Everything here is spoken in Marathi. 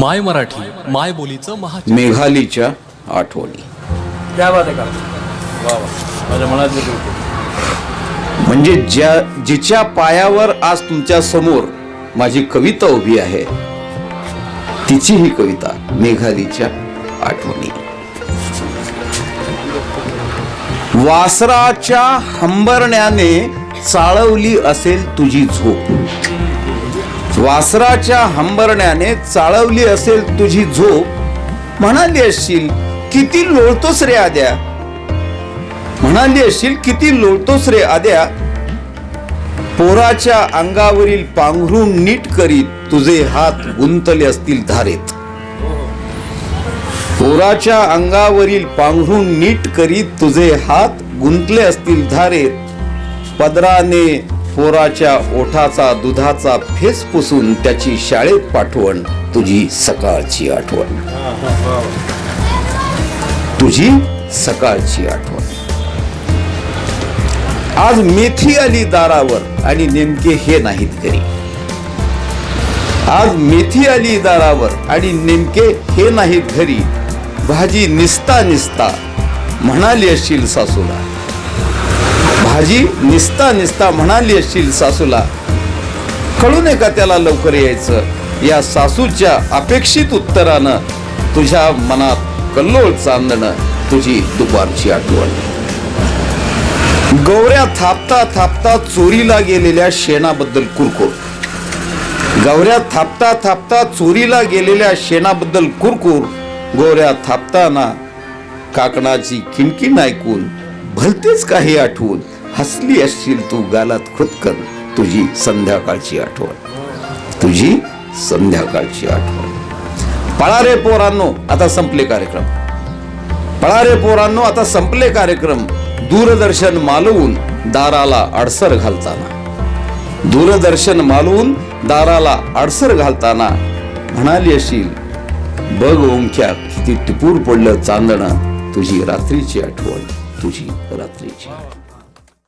माय मराठी माय बोलीचं महा मेघालीच्या आठवणी. त्या बात आहे का? वा वा. माझ्या गोष्ट. म्हणजे ज्या जिच्या पायावर आज तुमच्यासमोर माझी कविता उभी आहे तिची ही कविता मेघालीच्या आठवणी. वासराच्या हंबरण्याने चाळवली असेल तुझी झोप. वासराच्या हंबरण्याने चाळवली असेल तुझी झोप. म्हणाली असशील किती लोळतोस रे आद्या. म्हणाली असशील किती लोळतोस रे आद्या. पोराच्या अंगावरील पांघरून नीट करीत तुझे हात गुंतले असतील धारेत. पोराच्या अंगावरील पांघरून नीट करीत तुझे हात गुंतले असतील धारेत. पदराने पोराच्या ओठाचा दुधाचा फेस पुसून त्याची शाळेत पाठवण तुझी सकाळची आठवण. तुझी सकाळची आठवण. आज मेथी आली दारावर आणि नेमके हे नाहीत घरी. आज मेथी आली दारावर आणि नेमके हे नाहीत घरी. भाजी निसता निसता म्हणाली असशील सासूला. आजी निसता निसता म्हणाली असशील सासूला. कळू नये का त्याला लवकर यायचं? या सासूच्या अपेक्षित उत्तरानं तुझ्या मनात कल्लोळ चांदणं तुझी दुपारची आठवण. गौऱ्या थापता थापता चोरीला गेलेल्या शेणाबद्दल कुरकुर. गौऱ्या थापता थापता चोरीला गेलेल्या शेणाबद्दल कुरकुर गौऱ्या थापताना काकणाची किणकिण ऐकून भलतेच काही आठवून हसली असशील तू गालात खुदकन तुझी संध्याकाळची आठवण. तुझी संध्याकाळची आठवण. पळारे पोरांनो आता संपले कार्यक्रम. पळारे पोरांनो आता संपले कार्यक्रम. दूरदर्शन मालवून दाराला अडसर घालताना. दूरदर्शन मालवून दाराला अडसर घालताना म्हणाली अशील बघ ओंख्या किती टिपूर पडलं चांदणं तुझी रात्रीची आठवण तुझी रात्रीची आठवण.